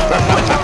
Fight!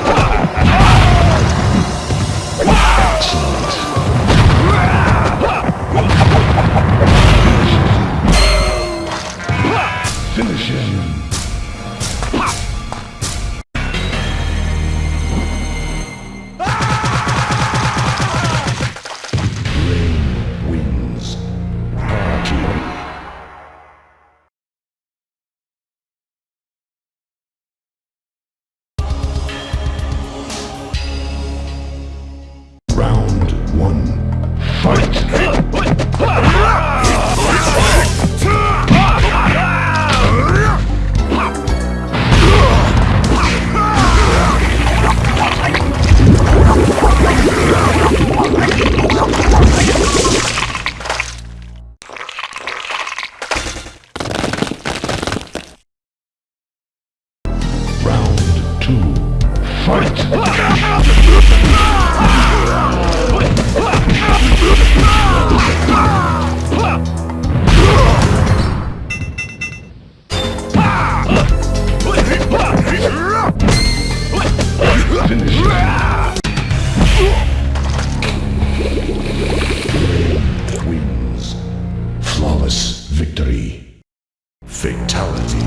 Fatality.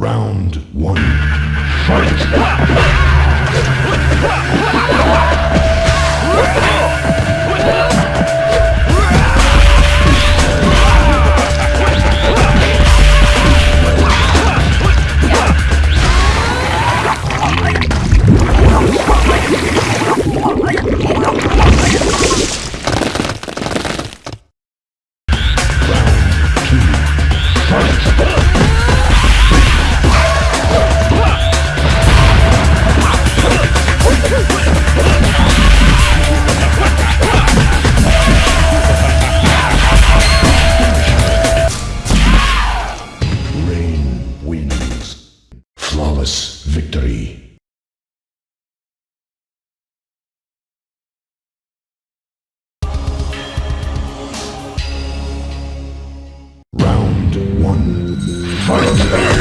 Round one. Fight! Round one. Round two.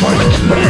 Fight.